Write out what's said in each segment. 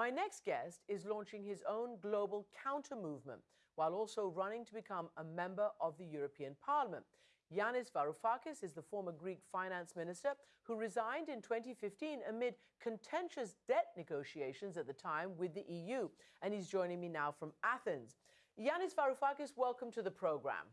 My next guest is launching his own global counter movement while also running to become a member of the European Parliament. Yanis Varoufakis is the former Greek finance minister who resigned in 2015 amid contentious debt negotiations at the time with the EU. And he's joining me now from Athens. Yanis Varoufakis, welcome to the program.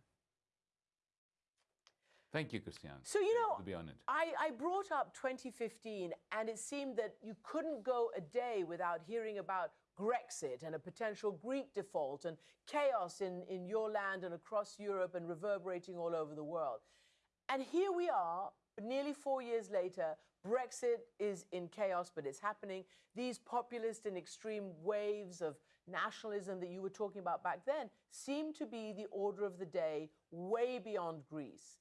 Thank you, Christian. So, you know, to be. I, I brought up 2015, and it seemed that you couldn't go a day without hearing about Grexit and a potential Greek default and chaos in, in your land and across Europe and reverberating all over the world. And here we are, nearly four years later. Brexit is in chaos, but it's happening. These populist and extreme waves of nationalism that you were talking about back then seem to be the order of the day way beyond Greece.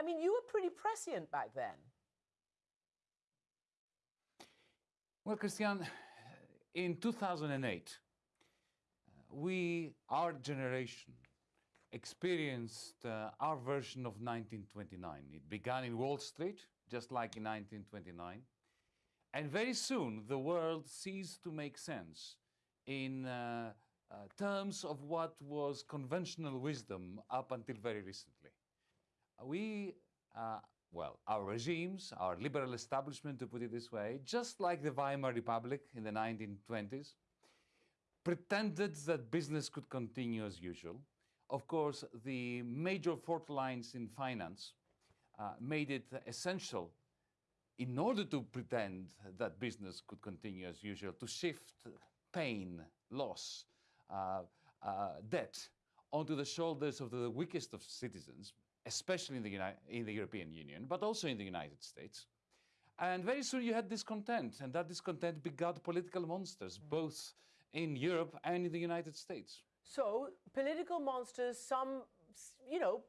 I mean, you were pretty prescient back then. Well, Christian, in 2008, we, our generation, experienced uh, our version of 1929. It began in Wall Street, just like in 1929. And very soon, the world ceased to make sense in uh, uh, terms of what was conventional wisdom up until very recently. We, uh, well, our regimes, our liberal establishment, to put it this way, just like the Weimar Republic in the 1920s, pretended that business could continue as usual. Of course, the major fault lines in finance uh, made it essential in order to pretend that business could continue as usual, to shift pain, loss, uh, uh, debt onto the shoulders of the weakest of citizens, especially in the, Uni in the European Union, but also in the United States. And very soon you had discontent, and that discontent begot political monsters, mm. both in Europe and in the United States. So, political monsters, some, you know,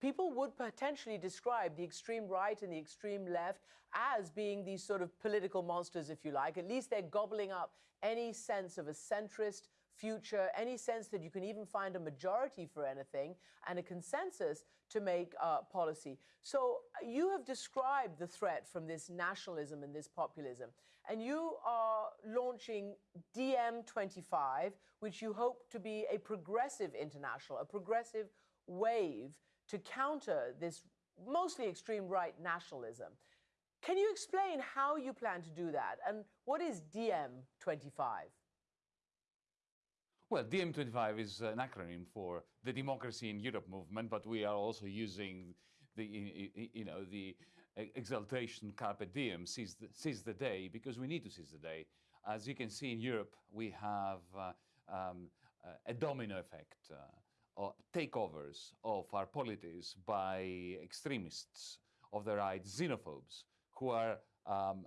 people would potentially describe the extreme right and the extreme left as being these sort of political monsters, if you like. At least they're gobbling up any sense of a centrist future, any sense that you can even find a majority for anything and a consensus to make uh, policy. So you have described the threat from this nationalism and this populism, and you are launching DiEM25, which you hope to be a progressive international, a progressive wave to counter this mostly extreme right nationalism. Can you explain how you plan to do that? And what is DiEM25? Well, DiEM25 is an acronym for the Democracy in Europe movement, but we are also using the, you know, the exaltation carpe diem, seize the, seize the day, because we need to seize the day. As you can see in Europe, we have uh, um, uh, a domino effect, uh, takeovers of our polities by extremists of the right, xenophobes, who are um,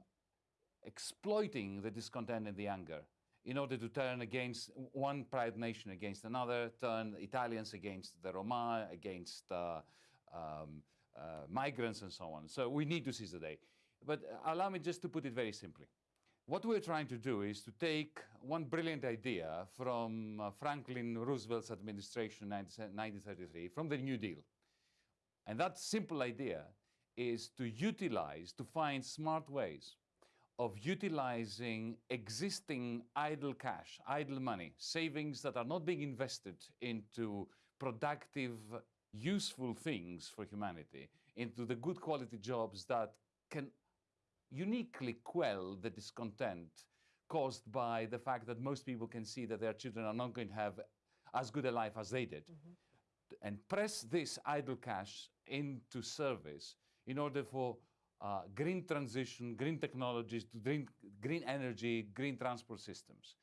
exploiting the discontent and the anger in order to turn against one pride nation against another, turn Italians against the Roma, against uh, um, uh, migrants and so on. So we need to seize the day. But allow me just to put it very simply. What we're trying to do is to take one brilliant idea from uh, Franklin Roosevelt's administration in 1933, from the New Deal. And that simple idea is to utilize, to find smart ways of utilizing existing idle cash, idle money, savings that are not being invested into productive, useful things for humanity, into the good quality jobs that can uniquely quell the discontent caused by the fact that most people can see that their children are not going to have as good a life as they did. Mm -hmm. And press this idle cash into service in order for uh, green transition, green technologies, green, green energy, green transport systems.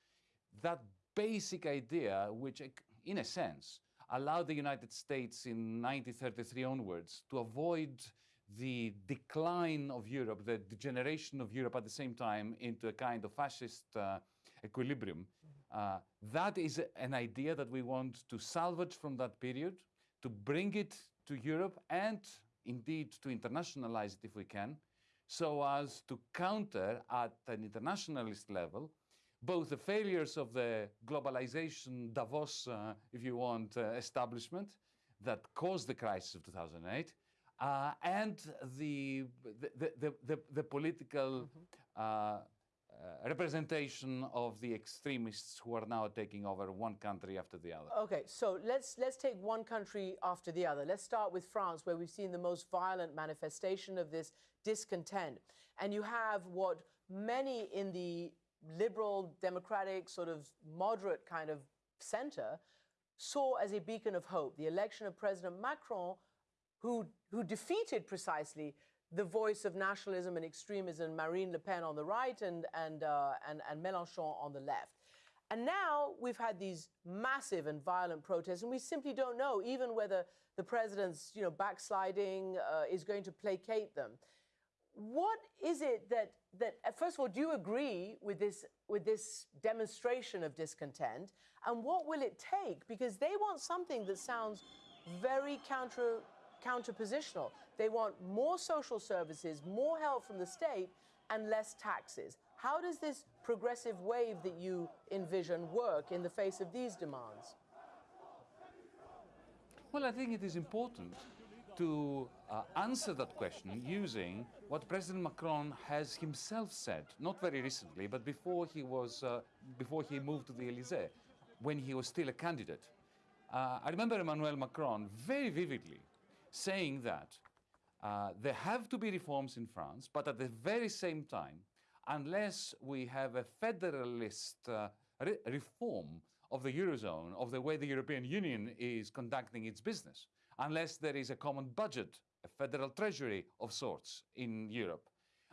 That basic idea, which in a sense allowed the United States in 1933 onwards to avoid the decline of Europe, the degeneration of Europe at the same time into a kind of fascist uh, equilibrium. Uh, that is an idea that we want to salvage from that period, to bring it to Europe and indeed to internationalize it if we can, so as to counter at an internationalist level both the failures of the globalization Davos, uh, if you want, uh, establishment that caused the crisis of 2008, uh, and the, the, the, the, the political mm -hmm. Uh, representation of the extremists who are now taking over one country after the other. Okay, so let's let's take one country after the other. Let's start with France, where we've seen the most violent manifestation of this discontent. And you have what many in the liberal, democratic, sort of moderate kind of center saw as a beacon of hope. The election of President Macron, who, who defeated precisely the voice of nationalism and extremism, Marine Le Pen on the right and, and, uh, and, and Mélenchon on the left. And now we've had these massive and violent protests, and we simply don't know even whether the president's you know, backsliding uh, is going to placate them. What is it that, that, uh, first of all, do you agree with this, with this demonstration of discontent? And what will it take? Because they want something that sounds very counter, counterpositional. They want more social services, more help from the state, and less taxes. How does this progressive wave that you envision work in the face of these demands? Well, I think it is important to uh, answer that question using what President Macron has himself said, not very recently, but before he, was, uh, before he moved to the Elysee, when he was still a candidate. Uh, I remember Emmanuel Macron very vividly saying that uh, there have to be reforms in France, but at the very same time, unless we have a federalist uh, re reform of the Eurozone, of the way the European Union is conducting its business, unless there is a common budget, a federal treasury of sorts in Europe,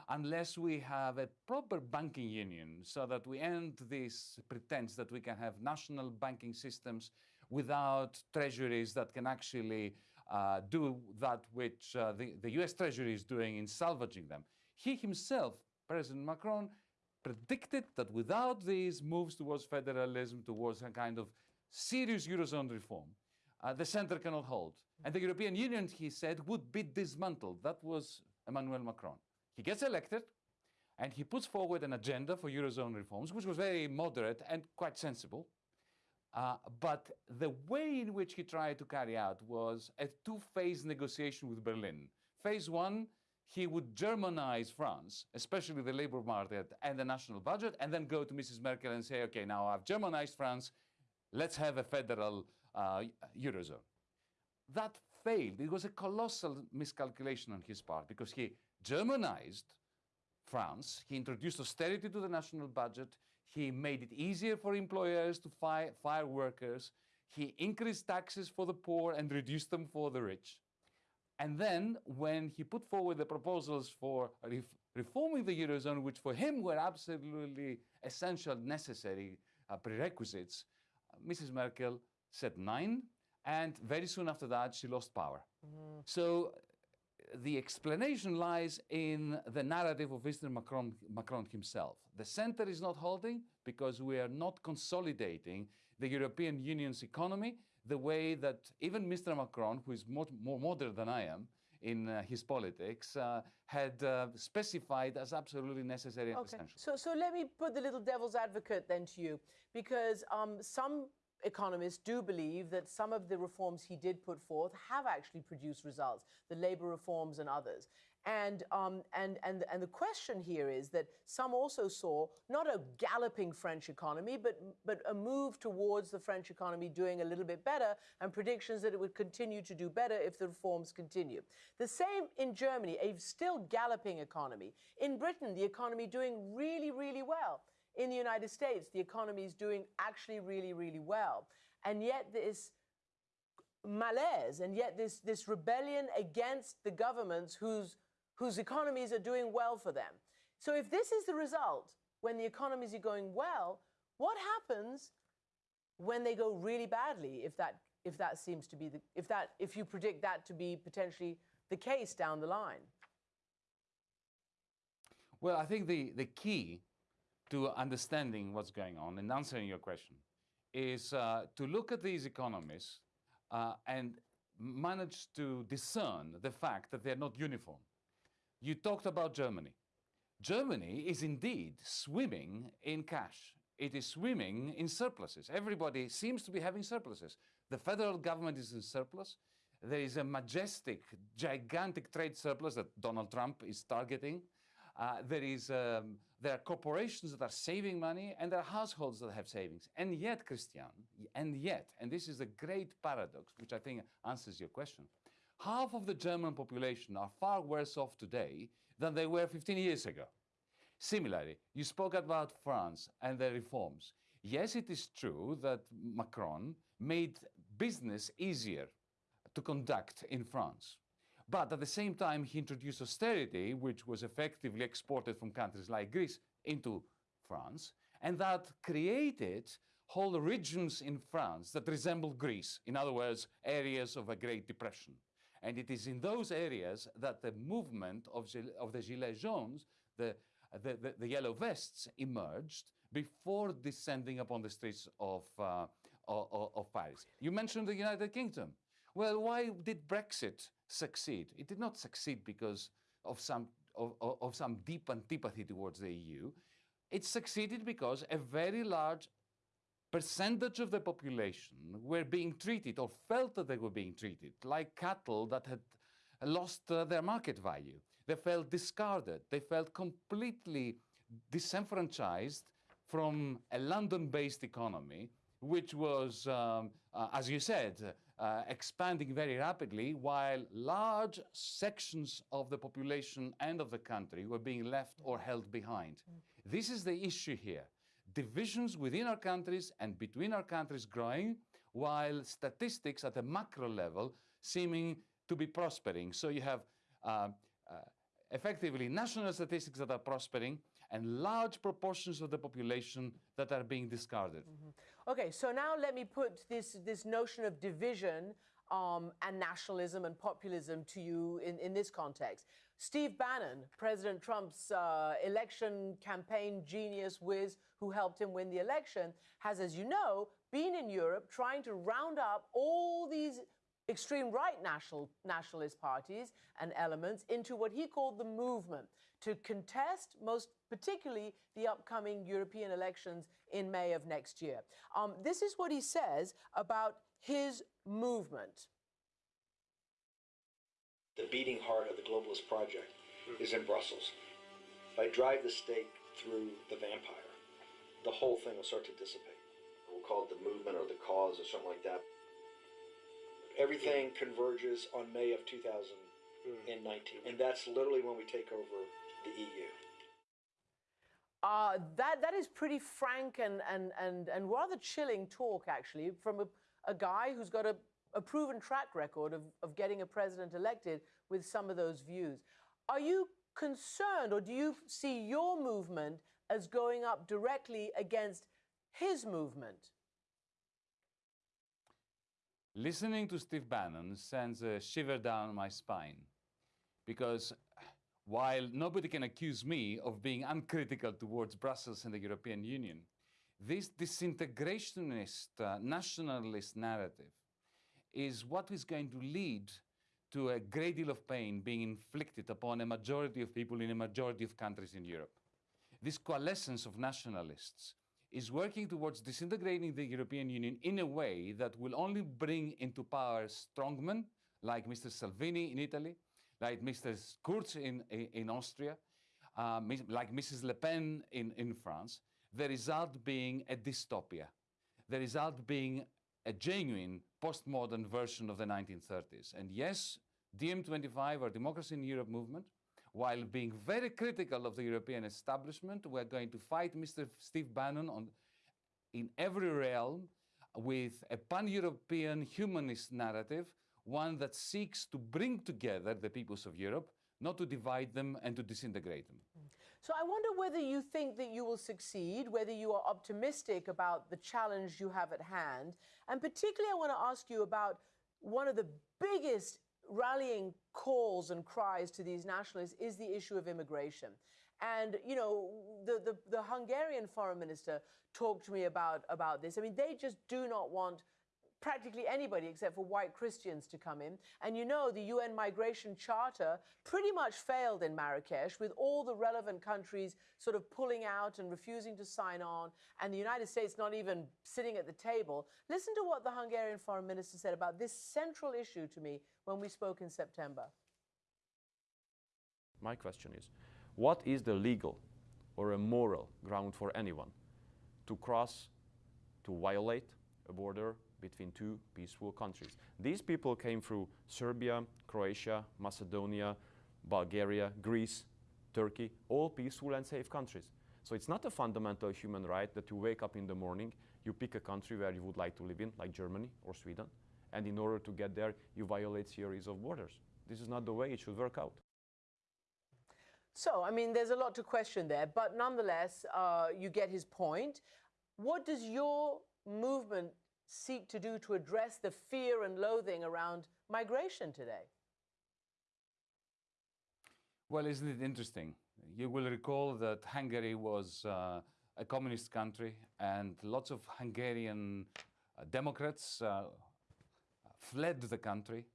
unless we have a proper banking union so that we end this pretense that we can have national banking systems without treasuries that can actually do that which uh, the, the US Treasury is doing in salvaging them. He himself, President Macron, predicted that without these moves towards federalism, towards a kind of serious Eurozone reform, uh, the center cannot hold. And the European Union, he said, would be dismantled. That was Emmanuel Macron. He gets elected, and he puts forward an agenda for Eurozone reforms, which was very moderate and quite sensible. Uh, but the way in which he tried to carry out was a two-phase negotiation with Berlin. Phase one, he would Germanize France, especially the labor market and the national budget, and then go to Mrs. Merkel and say, okay, now I've Germanized France, let's have a federal uh, Eurozone. That failed. It was a colossal miscalculation on his part because he Germanized France, he introduced austerity to the national budget, he made it easier for employers to fire, fire workers. He increased taxes for the poor and reduced them for the rich. And then, when he put forward the proposals for ref reforming the Eurozone, which for him were absolutely essential, necessary uh, prerequisites, uh, Mrs. Merkel said nein, and very soon after that, she lost power. Mm. So the explanation lies in the narrative of Mr. Macron, Macron himself. The center is not holding because we are not consolidating the European Union's economy the way that even Mr. Macron, who is more, more modern than I am in uh, his politics, uh, had uh, specified as absolutely necessary and okay. essential. So, so let me put the little devil's advocate then to you, because um, some economists do believe that some of the reforms he did put forth have actually produced results, the labor reforms and others. And, um, and, and, and the question here is that some also saw not a galloping French economy, but, but a move towards the French economy doing a little bit better and predictions that it would continue to do better if the reforms continue. The same in Germany, a still galloping economy. In Britain, the economy doing really, really well in the United States, the economy is doing actually really, really well. And yet this malaise and yet this, this rebellion against the governments whose, whose economies are doing well for them. So if this is the result, when the economies are going well, what happens when they go really badly, if that, if that seems to be the, if that, if you predict that to be potentially the case down the line? Well, I think the, the key to understanding what's going on and answering your question is uh, to look at these economies uh, and manage to discern the fact that they're not uniform. You talked about Germany. Germany is indeed swimming in cash. It is swimming in surpluses. Everybody seems to be having surpluses. The federal government is in surplus. There is a majestic, gigantic trade surplus that Donald Trump is targeting. Uh, there is um, there are corporations that are saving money and there are households that have savings. And yet, Christian, and yet, and this is a great paradox, which I think answers your question, half of the German population are far worse off today than they were 15 years ago. Similarly, you spoke about France and the reforms. Yes, it is true that Macron made business easier to conduct in France. But at the same time, he introduced austerity, which was effectively exported from countries like Greece into France, and that created whole regions in France that resemble Greece. In other words, areas of a Great Depression. And it is in those areas that the movement of, of the Gilets jaunes, the, the, the, the, yellow vests, emerged before descending upon the streets of, uh, of, of Paris. You mentioned the United Kingdom. Well, why did Brexit succeed? It did not succeed because of some, of, of some deep antipathy towards the EU. It succeeded because a very large percentage of the population were being treated or felt that they were being treated like cattle that had lost uh, their market value. They felt discarded. They felt completely disenfranchised from a London-based economy, which was, um, uh, as you said, uh, expanding very rapidly while large sections of the population and of the country were being left or held behind. Mm. This is the issue here. Divisions within our countries and between our countries growing while statistics at a macro level seeming to be prospering. So you have uh, uh, effectively national statistics that are prospering and large proportions of the population that are being discarded. Mm -hmm. Okay, so now let me put this, this notion of division um, and nationalism and populism to you in, in this context. Steve Bannon, President Trump's uh, election campaign genius whiz who helped him win the election, has, as you know, been in Europe trying to round up all these extreme right national, nationalist parties and elements into what he called the movement to contest, most particularly, the upcoming European elections in May of next year. Um, this is what he says about his movement. The beating heart of the globalist project is in Brussels. If I drive the stake through the vampire, the whole thing will start to dissipate. We'll call it the movement or the cause or something like that. Everything converges on May of 2019. And that's literally when we take over the EU. Uh, that, that is pretty frank and, and, and, and rather chilling talk, actually, from a, a guy who's got a, a proven track record of, of getting a president elected with some of those views. Are you concerned, or do you see your movement as going up directly against his movement? Listening to Steve Bannon sends a shiver down my spine because while nobody can accuse me of being uncritical towards Brussels and the European Union, this disintegrationist, uh, nationalist narrative is what is going to lead to a great deal of pain being inflicted upon a majority of people in a majority of countries in Europe. This coalescence of nationalists is working towards disintegrating the European Union in a way that will only bring into power strongmen like Mr. Salvini in Italy, like Mr. Kurz in, in Austria, uh, like Mrs. Le Pen in, in France, the result being a dystopia, the result being a genuine postmodern version of the 1930s. And yes, DiEM25 or Democracy in Europe movement, while being very critical of the European establishment, we're going to fight Mr. Steve Bannon on, in every realm with a pan-European humanist narrative one that seeks to bring together the peoples of Europe, not to divide them and to disintegrate them. Mm. So I wonder whether you think that you will succeed, whether you are optimistic about the challenge you have at hand. And particularly, I want to ask you about one of the biggest rallying calls and cries to these nationalists is the issue of immigration. And, you know, the, the, the Hungarian foreign minister talked to me about, about this. I mean, they just do not want practically anybody except for white Christians to come in. And you know, the UN Migration Charter pretty much failed in Marrakesh with all the relevant countries sort of pulling out and refusing to sign on, and the United States not even sitting at the table. Listen to what the Hungarian foreign minister said about this central issue to me when we spoke in September. My question is, what is the legal or a moral ground for anyone to cross, to violate a border between two peaceful countries. These people came through Serbia, Croatia, Macedonia, Bulgaria, Greece, Turkey, all peaceful and safe countries. So it's not a fundamental human right that you wake up in the morning, you pick a country where you would like to live in, like Germany or Sweden, and in order to get there, you violate series of borders. This is not the way it should work out. So, I mean, there's a lot to question there, but nonetheless, uh, you get his point. What does your movement seek to do to address the fear and loathing around migration today? Well, isn't it interesting? You will recall that Hungary was uh, a communist country, and lots of Hungarian uh, Democrats uh, fled the country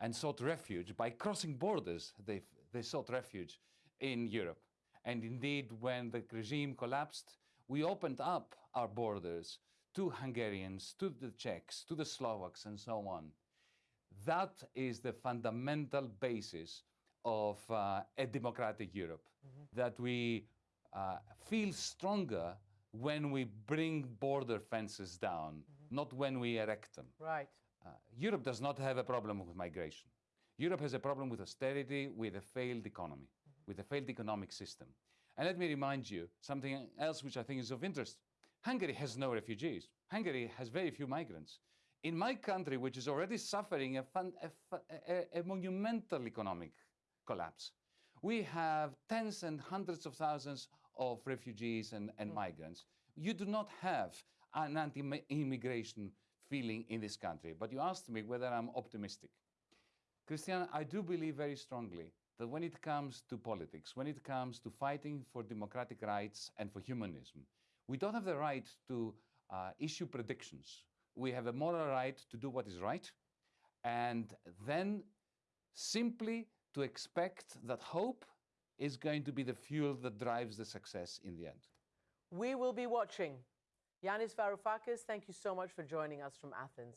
and sought refuge by crossing borders. They, they sought refuge in Europe. And indeed, when the regime collapsed, we opened up our borders to Hungarians, to the Czechs, to the Slovaks, and so on. That is the fundamental basis of uh, a democratic Europe, that we uh, feel stronger when we bring border fences down, not when we erect them. Right. Uh, Europe does not have a problem with migration. Europe has a problem with austerity, with a failed economy, with a failed economic system. And let me remind you something else which I think is of interest. Hungary has no refugees. Hungary has very few migrants. In my country, which is already suffering a, fun, a, a- a monumental economic collapse, we have tens and hundreds of thousands of refugees and, and hmm. migrants. You do not have an anti immigration feeling in this country. But you asked me whether I'm optimistic. Christian, I do believe very strongly that when it comes to politics, when it comes to fighting for democratic rights and for humanism, we don't have the right to uh, issue predictions. We have a moral right to do what is right, and then simply to expect that hope is going to be the fuel that drives the success in the end. We will be watching. Yanis Varoufakis, thank you so much for joining us from Athens.